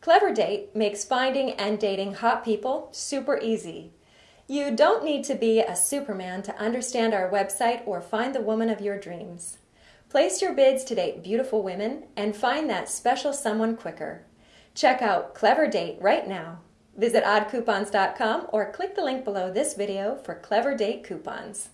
Clever Date makes finding and dating hot people super easy. You don't need to be a superman to understand our website or find the woman of your dreams. Place your bids to date beautiful women and find that special someone quicker. Check out Clever Date right now. Visit oddcoupons.com or click the link below this video for Clever Date coupons.